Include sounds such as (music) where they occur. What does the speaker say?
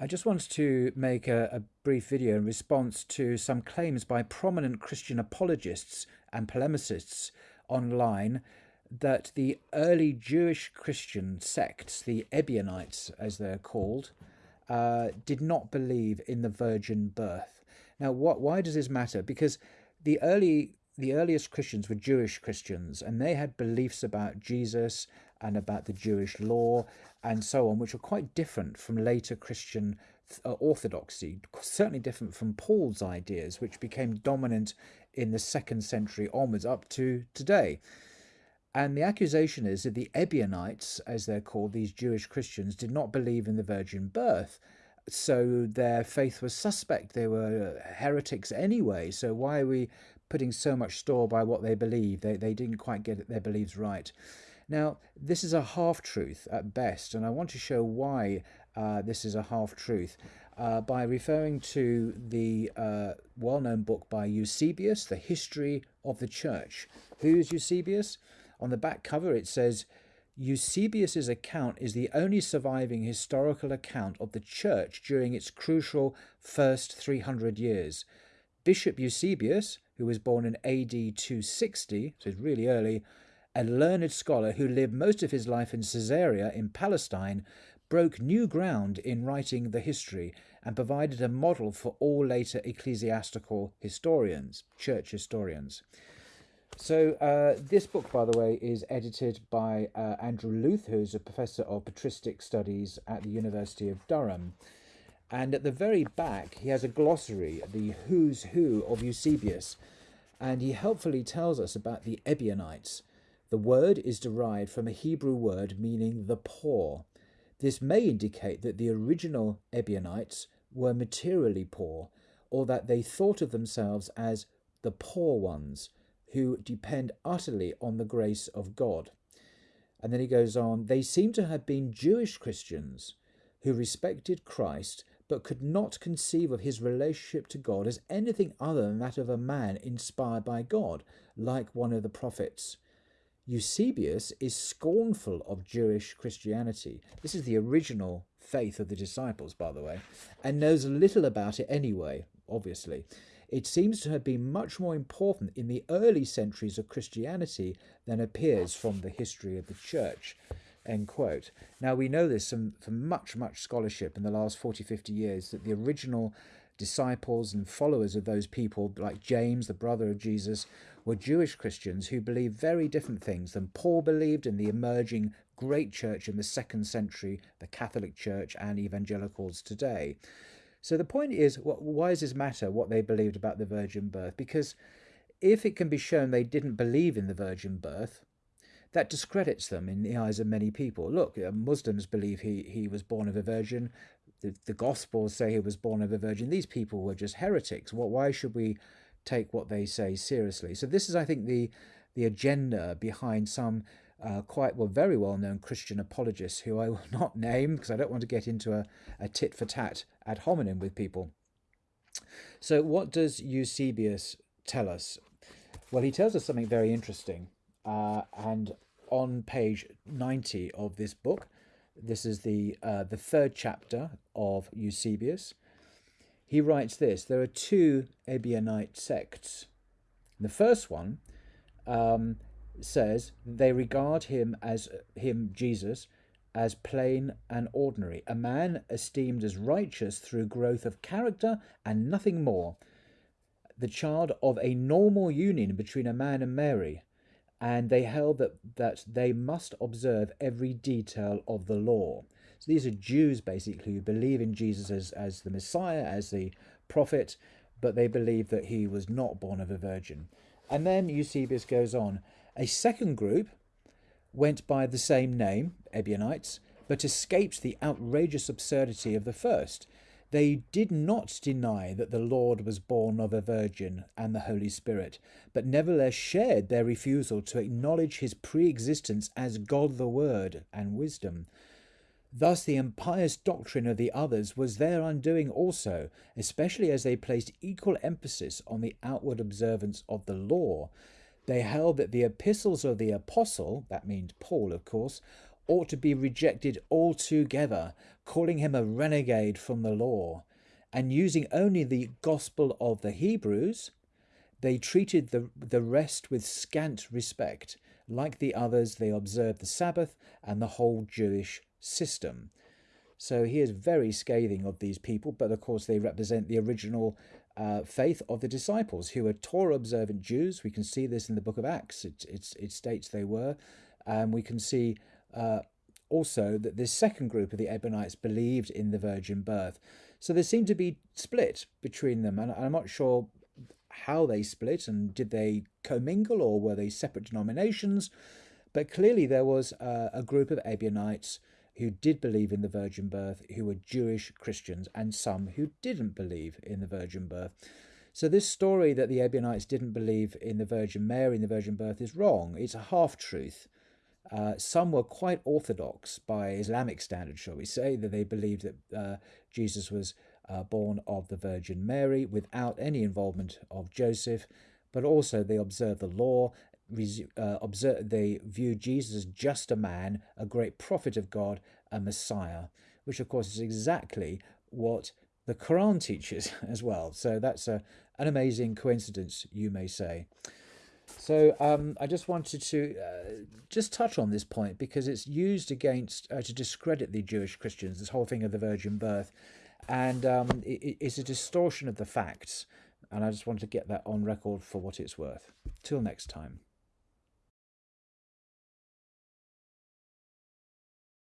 I just wanted to make a, a, brief video in response to some claims by prominent Christian apologists and polemicists online that the early Jewish Christian sects, the Ebionites as they're called, uh, did not believe in the virgin birth. Now, what? Why does this matter? Because the early the earliest Christians were Jewish Christians, and they had beliefs about Jesus and about the Jewish law and so on, which are quite different from later Christian uh, orthodoxy, certainly different from Paul's ideas, which became dominant in the second century onwards up to today. And the accusation is that the Ebionites, as they're called, these Jewish Christians, did not believe in the virgin birth. So their faith was suspect. They were heretics anyway. So why are we putting so much store by what they believe. They, they didn't quite get their beliefs right. Now, this is a half truth at best, and I want to show why uh, this is a half truth uh, by referring to the uh, well known book by Eusebius, The History of the Church. Who is Eusebius? On the back cover, it says, Eusebius's account is the only surviving historical account of the church during its crucial first 300 years. Bishop Eusebius, who was born in AD 260, so it's really early, a learned scholar who lived most of his life in Caesarea in Palestine, broke new ground in writing the history and provided a model for all later ecclesiastical historians, church historians. So, uh, this book, by the way, is edited by uh, Andrew Louth, who's a professor of patristic studies at the University of Durham. And at the very back, he has a glossary, the who's who of Eusebius, and he helpfully tells us about the Ebionites. The word is derived from a Hebrew word meaning the poor. This may indicate that the original Ebionites were materially poor, or that they thought of themselves as the poor ones who depend utterly on the grace of God. And then he goes on, they seem to have been Jewish Christians who respected Christ but could not conceive of his relationship to God as anything other than that of a man inspired by God, like one of the prophets. Eusebius is scornful of Jewish Christianity. This is the original faith of the disciples, by the way, and knows little about it anyway, obviously. It seems to have been much more important in the early centuries of Christianity than appears from the history of the church. End quote. Now we know this from, from much, much scholarship in the last 40, 50 years that the original disciples and followers of those people, like James, the brother of Jesus, were Jewish Christians who believed very different things than Paul believed in the emerging great church in the second century, the Catholic Church and evangelicals today. So the point is, why does this matter what they believed about the virgin birth? Because if it can be shown they didn't believe in the virgin birth, that discredits them in the eyes of many people. Look, uh, Muslims believe he, he was born of a virgin. The, the Gospels say he was born of a virgin. These people were just heretics. Well, why should we take what they say seriously? So this is, I think, the the agenda behind some uh, quite well, very well known Christian apologists who I will (laughs) not name because I don't want to get into a, a tit for tat ad hominem with people. So, what does Eusebius tell us? Well, he tells us something very interesting. Uh, and on page 90 of this book, this is the, uh, the third chapter of Eusebius. He writes this There are two Ebionite sects. The first one um, says they regard him as him, Jesus, as plain and ordinary, a man esteemed as righteous through growth of character and nothing more, the child of a normal union between a man and Mary, and they held that, that they must observe every detail of the law. So these are Jews basically who believe in Jesus as, as the Messiah, as the prophet, but they believe that he was not born of a virgin. And then Eusebius goes on. A second group went by the same name, Ebionites, but escaped the outrageous absurdity of the first. They did not deny that the Lord was born of a virgin and the Holy Spirit, but nevertheless shared their refusal to acknowledge his pre existence as God the Word and wisdom. Thus, the impious doctrine of the others was their undoing also, especially as they placed equal emphasis on the outward observance of the law. They held that the epistles of the apostle, that means Paul, of course, ought to be rejected altogether, calling him a renegade from the law. And using only the gospel of the Hebrews, they treated the, the rest with scant respect. Like the others, they observed the Sabbath and the whole Jewish system. So he is very scathing of these people, but of course they represent the original uh, faith of the disciples, who were Torah observant Jews. We can see this in the book of Acts. It, it, it states they were. And we can see uh, also that this second group of the Ebionites believed in the virgin birth. So there seemed to be split between them, and I'm not sure how they split and did they commingle or were they separate denominations. But clearly there was a group of Ebionites who did believe in the virgin birth, who were Jewish Christians, and some who didn't believe in the virgin birth. So this story that the Ebionites didn't believe in the Virgin Mary and the virgin birth is wrong. It's a half truth. Uh, some were quite orthodox by Islamic standards, shall we say, that they believed that uh, Jesus was uh, born of the Virgin Mary without any involvement of Joseph, but also they observed the law. Uh, observe, they viewed Jesus as just a man, a great prophet of God, a Messiah, which of course is exactly what the Quran teaches (laughs) as well. So that's a, an amazing coincidence, you may say. So um, I just wanted to uh, just touch on this point because it's used against uh, to discredit the Jewish Christians. This whole thing of the virgin birth, and um, it, it's a distortion of the facts. And I just wanted to get that on record for what it's worth. Till next time.